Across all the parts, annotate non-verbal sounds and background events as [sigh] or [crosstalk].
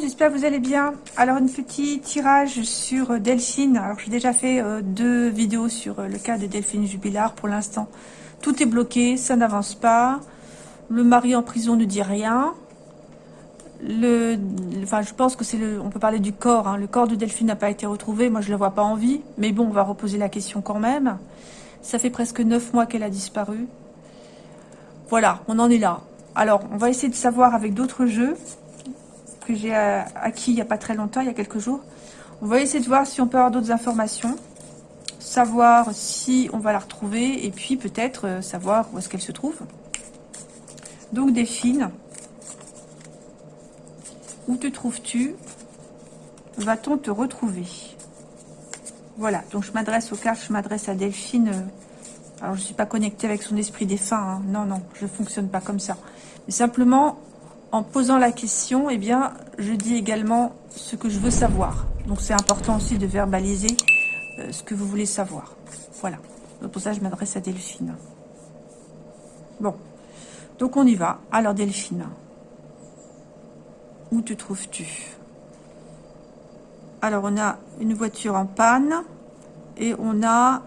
j'espère que vous allez bien. Alors, un petit tirage sur euh, Delphine. Alors, j'ai déjà fait euh, deux vidéos sur euh, le cas de Delphine Jubilard. Pour l'instant, tout est bloqué, ça n'avance pas. Le mari en prison ne dit rien. Le, enfin, je pense que c'est le, on peut parler du corps. Hein. Le corps de Delphine n'a pas été retrouvé. Moi, je ne le vois pas en vie. Mais bon, on va reposer la question quand même. Ça fait presque neuf mois qu'elle a disparu. Voilà, on en est là. Alors, on va essayer de savoir avec d'autres jeux que j'ai acquis il n'y a pas très longtemps, il y a quelques jours. On va essayer de voir si on peut avoir d'autres informations, savoir si on va la retrouver, et puis peut-être euh, savoir où est-ce qu'elle se trouve. Donc Delphine, où te trouves-tu? Va-t-on te retrouver? Voilà, donc je m'adresse aux cartes, je m'adresse à Delphine. Euh, alors je ne suis pas connectée avec son esprit défunt, hein. non, non, je ne fonctionne pas comme ça. Mais simplement, en posant la question, eh bien, je dis également ce que je veux savoir. Donc, c'est important aussi de verbaliser euh, ce que vous voulez savoir. Voilà. Donc, pour ça, je m'adresse à Delphine. Bon. Donc, on y va. Alors, Delphine, où te trouves-tu? Alors, on a une voiture en panne et on a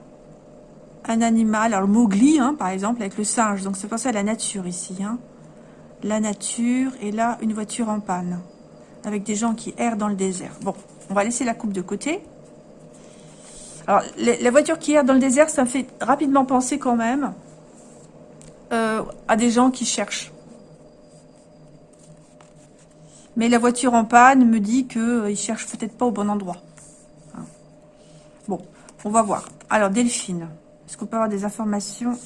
un animal, alors Mowgli, hein, par exemple, avec le singe. Donc, c'est pensé à la nature ici. Hein la nature et là une voiture en panne avec des gens qui errent dans le désert. Bon, on va laisser la coupe de côté. Alors, la voiture qui erre dans le désert, ça me fait rapidement penser quand même euh, à des gens qui cherchent. Mais la voiture en panne me dit qu'ils euh, ne cherchent peut-être pas au bon endroit. Hein. Bon, on va voir. Alors, Delphine, est-ce qu'on peut avoir des informations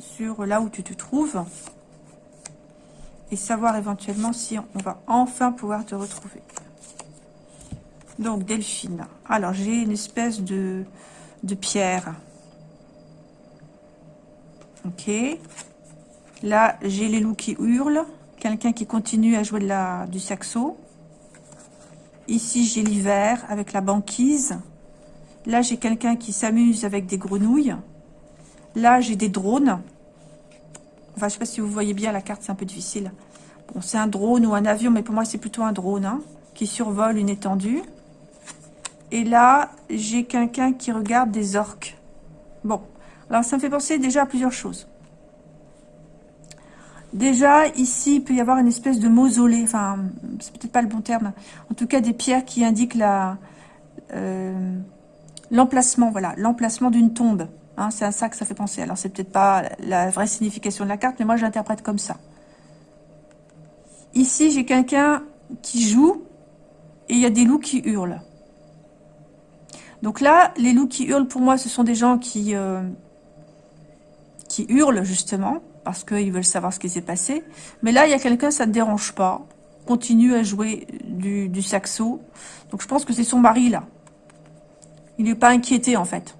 sur là où tu te trouves? Savoir éventuellement si on va enfin pouvoir te retrouver. Donc, Delphine. Alors, j'ai une espèce de, pierre. Ok. Là, j'ai les loups qui hurlent. Quelqu'un qui continue à jouer du saxo. Ici, j'ai l'hiver avec la banquise. Là, j'ai quelqu'un qui s'amuse avec des grenouilles. Là, j'ai des drones. Enfin, je ne sais pas si vous voyez bien la carte, c'est un peu difficile. Bon, c'est un drone ou un avion, mais pour moi, c'est plutôt un drone hein, qui survole une étendue. Et là, j'ai quelqu'un qui regarde des orques. Bon, alors ça me fait penser déjà à plusieurs choses. Déjà, ici, il peut y avoir une espèce de mausolée. Enfin, c'est peut-être pas le bon terme. En tout cas, des pierres qui indiquent euh, l'emplacement, voilà, l'emplacement d'une tombe. Hein, c'est à ça que ça fait penser. Alors, c'est peut-être pas la vraie signification de la carte, mais moi, je l'interprète comme ça. Ici, j'ai quelqu'un qui joue et il y a des loups qui hurlent. Donc là, les loups qui hurlent, pour moi, ce sont des gens qui, euh, qui hurlent, justement, parce qu'ils veulent savoir ce qui s'est passé. Mais là, il y a quelqu'un, ça ne dérange pas, continue à jouer du, saxo. Donc je pense que c'est son mari, là. Il n'est pas inquiété, en fait.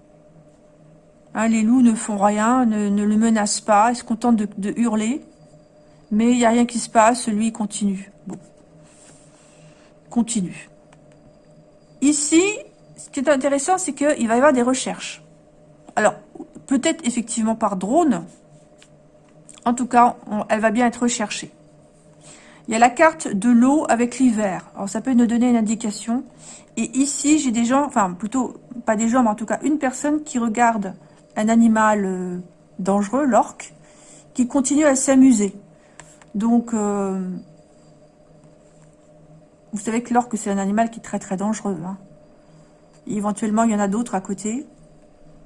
Hein, les loups ne font rien, ne, le menacent pas, ils se contentent de, hurler. Mais il n'y a rien qui se passe, lui continue. Bon. Continue. Ici, ce qui est intéressant, c'est qu'il va y avoir des recherches. Alors, peut-être effectivement par drone. En tout cas, elle va bien être recherchée. Il y a la carte de l'eau avec l'hiver. Alors, ça peut nous donner une indication. Et ici, j'ai des gens, enfin, plutôt, pas des gens, mais en tout cas, une personne qui regarde un animal euh, dangereux, l'orque, qui continue à s'amuser. Donc, euh, vous savez que l'orque, c'est un animal qui est très très dangereux. Hein. Éventuellement, il y en a d'autres à côté.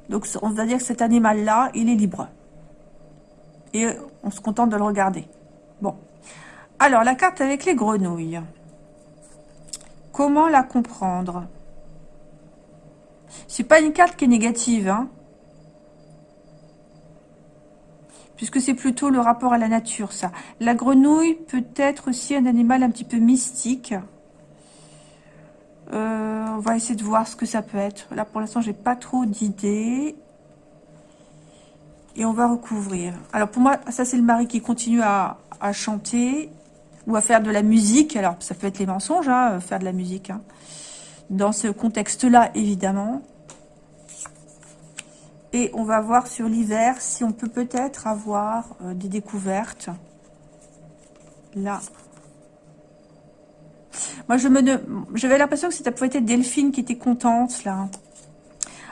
Donc, on va dire que cet animal-là, il est libre. Et on se contente de le regarder. Bon. Alors, la carte avec les grenouilles. Comment la comprendre? C'est pas une carte qui est négative, hein. Puisque c'est plutôt le rapport à la nature, ça. La grenouille peut être aussi un animal un petit peu mystique. Euh, on va essayer de voir ce que ça peut être. Là, pour l'instant, j'ai pas trop d'idées. Et on va recouvrir. Alors, pour moi, ça, c'est le mari qui continue à, chanter ou à faire de la musique. Alors, ça peut être les mensonges, hein, faire de la musique. Hein. Dans ce contexte-là, évidemment. Et on va voir sur l'hiver si on peut peut-être avoir euh, des découvertes. Là. Moi, je me, j'avais l'impression que ça pouvait être Delphine qui était contente, là.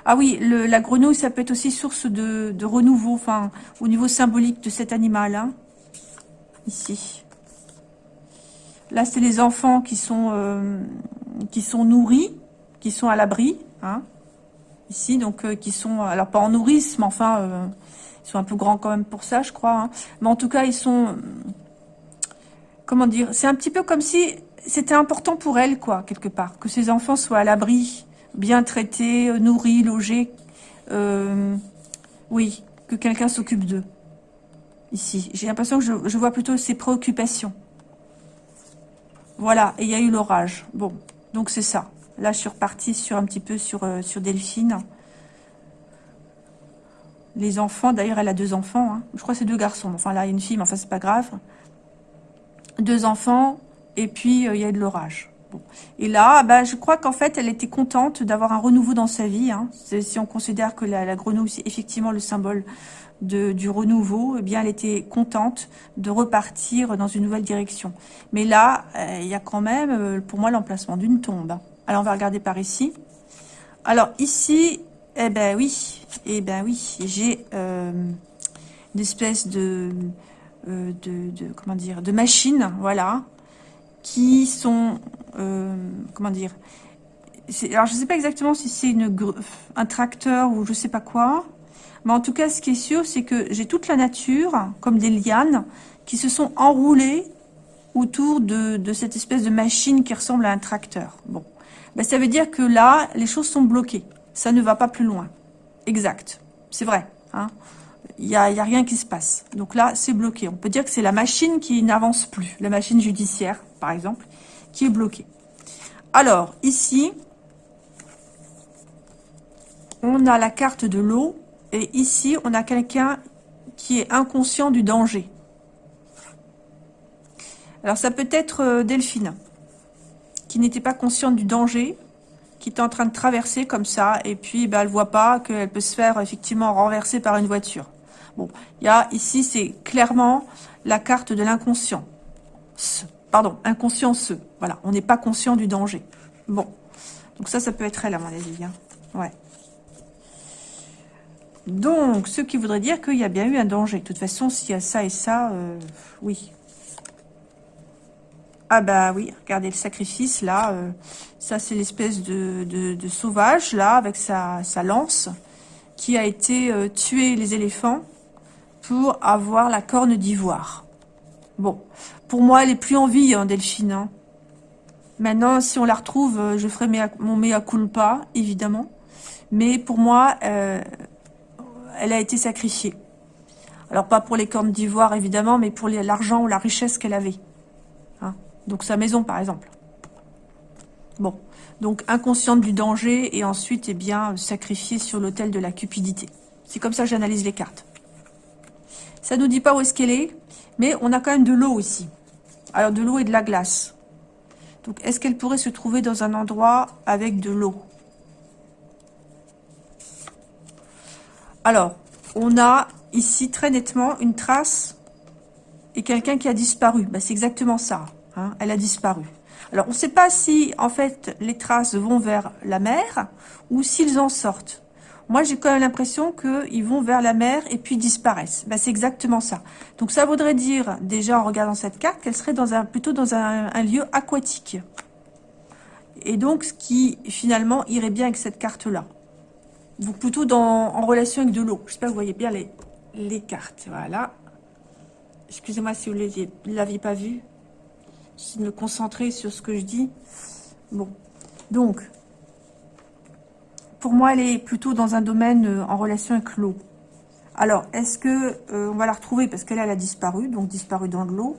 Ah oui, la grenouille, ça peut être aussi source de, de renouveau, enfin, au niveau symbolique de cet animal, hein. Ici. Là, c'est les enfants qui sont, euh, qui sont nourris, qui sont à l'abri, hein. Ici, donc, euh, qui sont, alors pas en nourrice, mais enfin, euh, ils sont un peu grands quand même pour ça, je crois. Hein. Mais en tout cas, ils sont, comment dire, c'est un petit peu comme si c'était important pour elle, quoi, quelque part, que ses enfants soient à l'abri, bien traités, euh, nourris, logés. Euh, oui, que quelqu'un s'occupe d'eux. Ici, j'ai l'impression que je, vois plutôt ses préoccupations. Voilà, et il y a eu l'orage. Bon, donc c'est ça. Là, je suis repartie sur un petit peu sur, euh, sur Delphine. Les enfants, d'ailleurs, elle a deux enfants. Hein. Je crois que c'est deux garçons. Enfin, là, il y a une fille, mais enfin, c'est pas grave. Deux enfants, et puis il y a de l'orage. Et là, bah, je crois qu'en fait, elle était contente d'avoir un renouveau dans sa vie. Hein. Si on considère que la, grenouille, c'est effectivement le symbole du renouveau, eh bien, elle était contente de repartir dans une nouvelle direction. Mais là, euh, il y a quand même, euh, pour moi, l'emplacement d'une tombe. Alors, on va regarder par ici. Alors, ici, eh ben oui, eh ben oui, j'ai euh, une espèce de, de, comment dire, de machine, voilà, qui sont, euh, comment dire, alors je ne sais pas exactement si c'est un tracteur ou je sais pas quoi, mais en tout cas ce qui est sûr c'est que j'ai toute la nature, comme des lianes, qui se sont enroulées autour de, de, cette espèce de machine qui ressemble à un tracteur. Bon, ben, ça veut dire que là, les choses sont bloquées, ça ne va pas plus loin. Exact, c'est vrai. Hein il n'y a, y a rien qui se passe. Donc là, c'est bloqué. On peut dire que c'est la machine qui n'avance plus, la machine judiciaire, par exemple, qui est bloquée. Alors, ici, on a la carte de l'eau, et ici, on a quelqu'un qui est inconscient du danger. Alors, ça peut être euh, Delphine, qui n'était pas consciente du danger, qui est en train de traverser comme ça, et puis ben, elle voit pas qu'elle peut se faire effectivement renverser par une voiture. Bon, il y a ici, c'est clairement la carte de l'inconscient. Pardon, inconscience. Voilà, on n'est pas conscient du danger. Bon, donc ça, ça peut être elle, à mon avis. Hein. Ouais. Donc, ce qui voudrait dire qu'il y a bien eu un danger. De toute façon, s'il y a ça et ça, euh, oui. Ah bah oui, regardez le sacrifice, là. Euh, ça, c'est l'espèce de, sauvage, là, avec sa, lance, qui a été euh, tuer les éléphants pour avoir la corne d'ivoire. Bon, pour moi, elle est plus en vie, hein, Delphine. Hein. Maintenant, si on la retrouve, euh, je ferai mon mea culpa, évidemment. Mais pour moi, elle a été sacrifiée. Alors, pas pour les cornes d'ivoire, évidemment, mais pour l'argent ou la richesse qu'elle avait. Donc, sa maison, par exemple. Bon, donc inconsciente du danger et ensuite, eh bien, sacrifiée sur l'autel de la cupidité. C'est comme ça que j'analyse les cartes. Ça nous dit pas où est-ce qu'elle est, mais on a quand même de l'eau ici. Alors, de l'eau et de la glace. Donc, est-ce qu'elle pourrait se trouver dans un endroit avec de l'eau? Alors, on a ici très nettement une trace et quelqu'un qui a disparu. Ben, C'est exactement ça. Hein. elle a disparu. Alors, on ne sait pas si, en fait, les traces vont vers la mer ou s'ils en sortent. Moi, j'ai quand même l'impression qu'ils vont vers la mer et puis disparaissent. Ben, c'est exactement ça. Donc, ça voudrait dire, déjà en regardant cette carte, qu'elle serait plutôt dans un, lieu aquatique. Et donc, ce qui, finalement, irait bien avec cette carte-là. Donc, plutôt en relation avec de l'eau. J'espère que vous voyez bien les, cartes. Voilà. Excusez-moi si vous ne l'aviez pas vu. De me concentrer sur ce que je dis. Bon. Donc, pour moi, elle est plutôt dans un domaine euh, en relation avec l'eau. Alors, est-ce que euh, on va la retrouver Parce qu'elle, elle a disparu, donc disparu dans l'eau.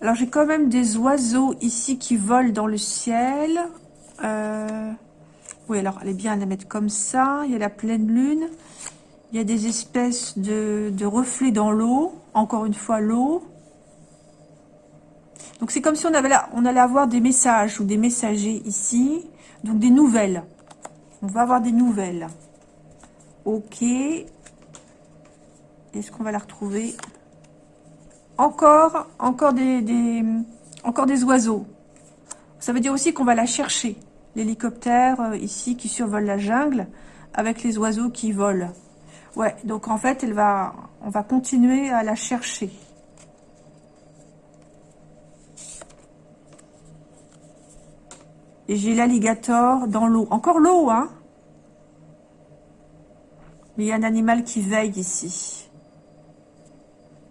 Alors, j'ai quand même des oiseaux ici qui volent dans le ciel. Euh, oui, alors, elle est bien à la mettre comme ça. Il y a la pleine lune. Il y a des espèces de reflets dans l'eau. Encore une fois, l'eau. Donc, c'est comme si on, allait avoir des messages ou des messagers ici. Donc des nouvelles. On va avoir des nouvelles. Ok. Est-ce qu'on va la retrouver? Encore, encore des, encore des oiseaux. Ça veut dire aussi qu'on va la chercher. L'hélicoptère euh, ici qui survole la jungle avec les oiseaux qui volent. Ouais, donc en fait, on va continuer à la chercher. Et j'ai l'alligator dans l'eau. Encore l'eau, hein Mais il y a un animal qui veille ici.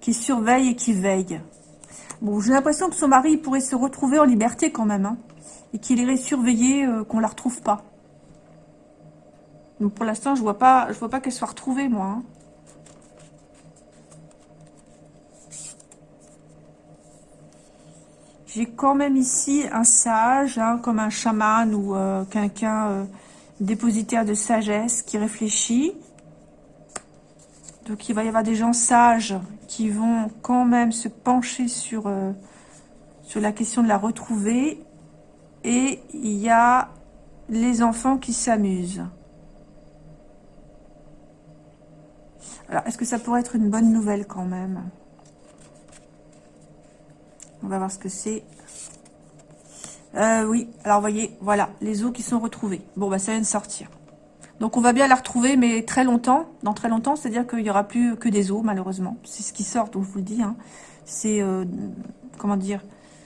Qui surveille et qui veille. Bon, j'ai l'impression que son mari pourrait se retrouver en liberté quand même. Hein, et qu'il irait surveiller qu'on euh, qu'on la retrouve pas. Donc pour l'instant, je vois pas, je vois pas qu'elle soit retrouvée, moi. Hein. J'ai quand même ici un sage, hein, comme un chaman ou euh, quelqu'un euh, dépositaire de sagesse qui réfléchit. Donc il va y avoir des gens sages qui vont quand même se pencher sur, euh, sur la question de la retrouver. Et il y a les enfants qui s'amusent. Alors, est-ce que ça pourrait être une bonne nouvelle quand même? On va voir ce que c'est. Euh, oui, alors voyez, voilà, les os qui sont retrouvés. Bon, bah ça vient de sortir. Donc on va bien la retrouver, mais très longtemps, dans très longtemps, c'est-à-dire qu'il n'y aura plus que des os, malheureusement. C'est ce qui sort, donc je vous le dis. Hein. C'est, euh, comment dire,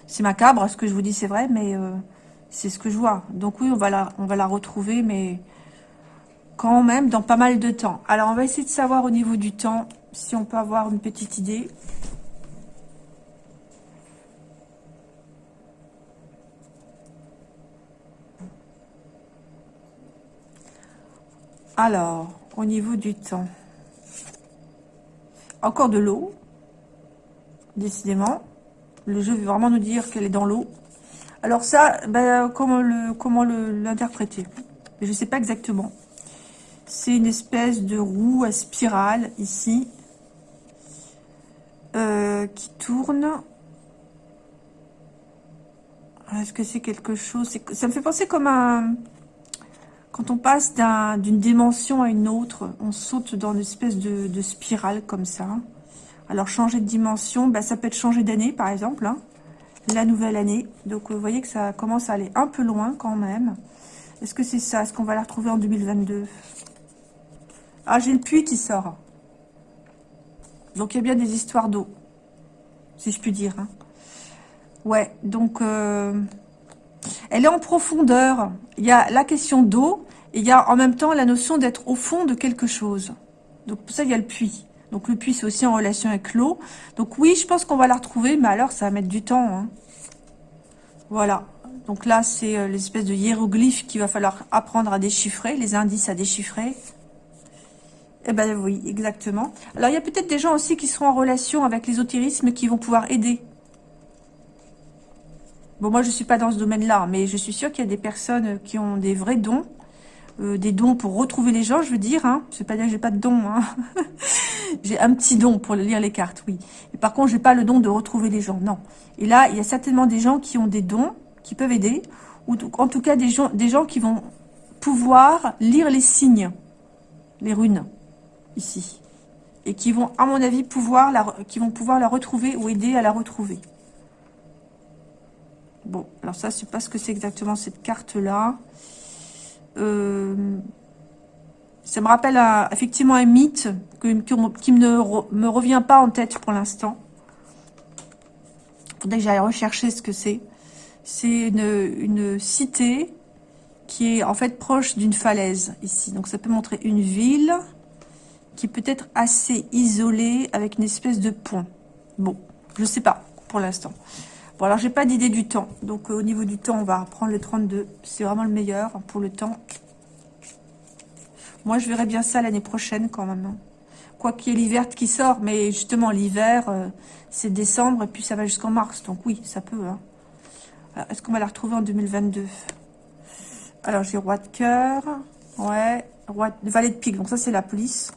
c'est macabre, ce que je vous dis, c'est vrai, mais euh, c'est ce que je vois. Donc oui, on va on va la retrouver, mais quand même dans pas mal de temps. Alors, on va essayer de savoir au niveau du temps, si on peut avoir une petite idée. Alors, au niveau du temps, encore de l'eau, décidément. Le jeu veut vraiment nous dire qu'elle est dans l'eau. Alors ça, ben, comment l'interpréter? Je ne sais pas exactement. C'est une espèce de roue à spirale ici euh, qui tourne. Est-ce que c'est quelque chose? Ça me fait penser comme un quand on passe d'une dimension à une autre, on saute dans une espèce de, spirale comme ça. Alors, changer de dimension, bah, ça peut être changer d'année, par exemple. Hein. la nouvelle année. Donc, vous voyez que ça commence à aller un peu loin quand même. Est-ce que c'est ça? Est-ce qu'on va la retrouver en 2022 Ah, j'ai le puits qui sort. Donc, il y a bien des histoires d'eau. Si je puis dire. Hein. Ouais, donc... Euh, elle est en profondeur. Il y a la question d'eau et il y a en même temps la notion d'être au fond de quelque chose. Donc pour ça, il y a le puits. Donc le puits, c'est aussi en relation avec l'eau. Donc oui, je pense qu'on va la retrouver, mais alors ça va mettre du temps. Hein. Voilà. Donc là, c'est euh, l'espèce de hiéroglyphe qu'il va falloir apprendre à déchiffrer, les indices à déchiffrer. Eh ben oui, exactement. Alors il y a peut-être des gens aussi qui seront en relation avec l'ésotérisme qui vont pouvoir aider Bon, moi, je ne suis pas dans ce domaine-là, mais je suis sûre qu'il y a des personnes qui ont des vrais dons, euh, des dons pour retrouver les gens, je veux dire. Hein. Je ne pas dire que j'ai pas de dons. Hein. [laughs] j'ai un petit don pour lire les cartes, oui. Par contre, je n'ai pas le don de retrouver les gens, non. Et là, il y a certainement des gens qui ont des dons, qui peuvent aider, ou en tout cas des gens, des gens qui vont pouvoir lire les signes, les runes, ici. Et qui vont, à mon avis, pouvoir la, qui vont pouvoir la retrouver ou aider à la retrouver. Bon, alors ça, je sais pas ce que c'est exactement cette carte-là. Euh, ça me rappelle effectivement un mythe qui, ne me revient pas en tête pour l'instant. Il faudrait que j'aille rechercher ce que c'est. C'est une, une, cité qui est en fait proche d'une falaise ici. Donc ça peut montrer une ville qui peut être assez isolée avec une espèce de pont. Bon, je sais pas pour l'instant. Bon, alors, j'ai pas d'idée du temps. Donc, euh, au niveau du temps, on va prendre le 32. C'est vraiment le meilleur pour le temps. Moi, je verrai bien ça l'année prochaine, quand même. Hein. Quoi qu'il y ait l'hiver qui sort. Mais justement, l'hiver, euh, c'est décembre. Et puis, ça va jusqu'en mars. Donc, oui, ça peut. Hein. Est-ce qu'on va la retrouver en 2022 Alors, j'ai roi de cœur. Ouais. Roi valet de pique. Donc, ça, c'est la police.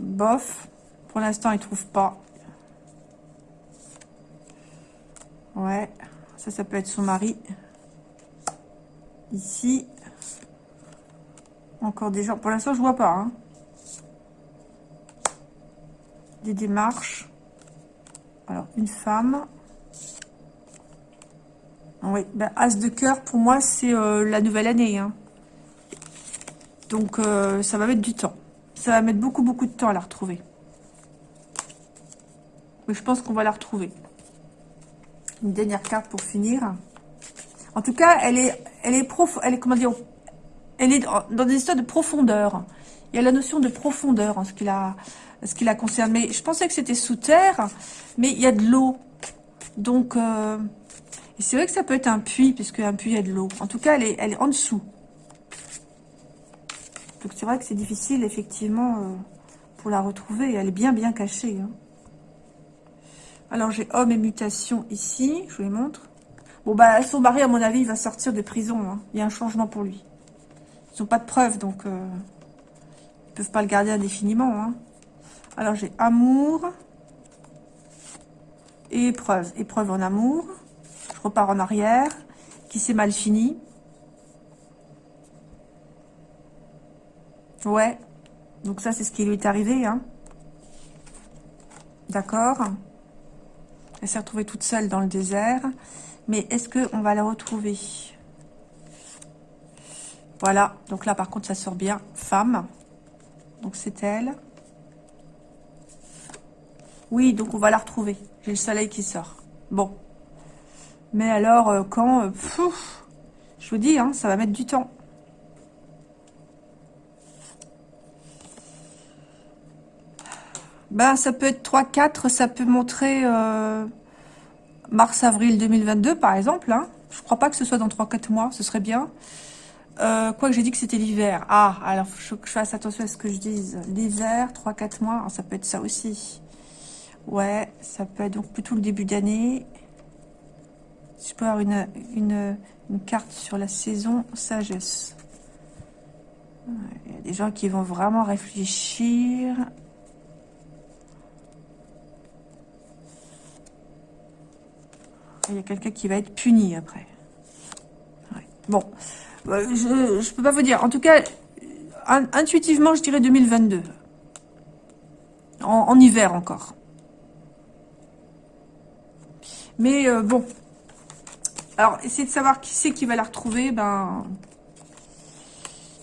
Bof. Pour l'instant, il ne trouve pas. Ouais, ça, ça peut être son mari. Ici. Encore des gens. Pour l'instant, je vois pas. Hein. Des démarches. Alors, une femme. Oui, ben, As de cœur, pour moi, c'est euh, la nouvelle année. Hein. Donc, euh, ça va mettre du temps. Ça va mettre beaucoup, beaucoup de temps à la retrouver. Mais je pense qu'on va la retrouver. Une dernière carte pour finir. En tout cas, elle est, elle est prof, elle est, comment dire, elle est dans des histoires de profondeur. Il y a la notion de profondeur en ce qui la, ce qui la concerne. Mais je pensais que c'était sous terre, mais il y a de l'eau. Donc, euh, c'est vrai que ça peut être un puits, puisque un puits, il y a de l'eau. En tout cas, elle est, elle est en dessous. Donc, c'est vrai que c'est difficile, effectivement, euh, pour la retrouver. Elle est bien, bien cachée. Hein. Alors, j'ai homme et mutation ici. Je vous les montre. Bon, bah, son mari, à mon avis, il va sortir de prison. Hein. Il y a un changement pour lui. Ils n'ont pas de preuves, donc... Euh, ils peuvent pas le garder indéfiniment. Hein. Alors, j'ai amour. Et épreuve. Épreuve en amour. Je repars en arrière. Qui s'est mal fini? Ouais. Donc ça, c'est ce qui lui est arrivé. Hein. D'accord. Elle s'est retrouvée toute seule dans le désert. Mais est-ce qu'on va la retrouver? Voilà. Donc là, par contre, ça sort bien. Femme. Donc c'est elle. Oui, donc on va la retrouver. J'ai le soleil qui sort. Bon. Mais alors, euh, quand... Euh, je vous dis, hein, ça va mettre du temps. Ben, ça peut être 3-4, ça peut montrer euh, mars-avril 2022, par exemple. Hein. Je crois pas que ce soit dans 3-4 mois, ce serait bien. Euh, quoi que j'ai dit que c'était l'hiver. Ah, alors faut que je fasse attention à ce que je dise. L'hiver, 3-4 mois, ça peut être ça aussi. Ouais, ça peut être donc plutôt le début d'année. Si je peux avoir une, une, une, carte sur la saison sagesse. Il y a des gens qui vont vraiment réfléchir. Il y a quelqu'un qui va être puni après. Bon, euh, je ne peux pas vous dire. En tout cas, intuitivement, je dirais 2022. En, hiver encore. Mais euh, bon. Alors, essayer de savoir qui c'est qui va la retrouver, ben...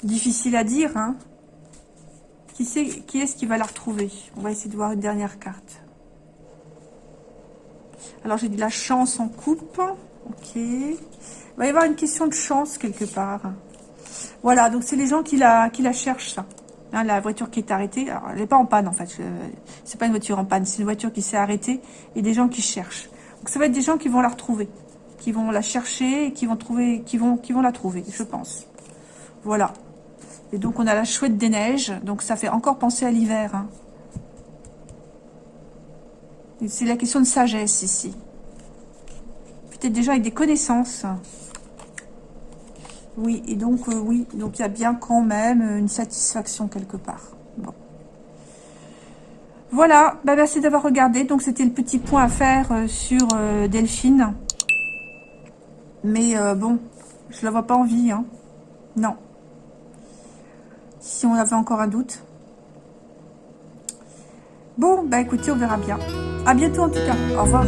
Difficile à dire, hein. Qui, qui est-ce qui va la retrouver? On va essayer de voir une dernière carte. Alors, j'ai de la chance en coupe. Ok. Il va y avoir une question de chance quelque part. Voilà, donc c'est les gens qui la, qui la cherchent, ça. Hein, la voiture qui est arrêtée, alors elle n'est pas en panne en fait, c'est pas une voiture en panne, c'est une voiture qui s'est arrêtée et des gens qui cherchent. Donc ça va être des gens qui vont la retrouver, qui vont la chercher et qui vont trouver, qui vont, qui vont la trouver, je pense. Voilà. Et donc on a la chouette des neiges, donc ça fait encore penser à l'hiver. Hein. C'est la question de sagesse ici. Peut-être déjà avec des connaissances. Oui, et donc, euh, oui, donc il y a bien quand même une satisfaction quelque part. Bon. Voilà, bah, merci d'avoir regardé. Donc, c'était le petit point à faire euh, sur euh, Delphine. Mais bon, je la vois pas en vie, hein. Non. Si on avait encore un doute. Bon, bah écoutez, on verra bien. À bientôt en tout cas. Au revoir.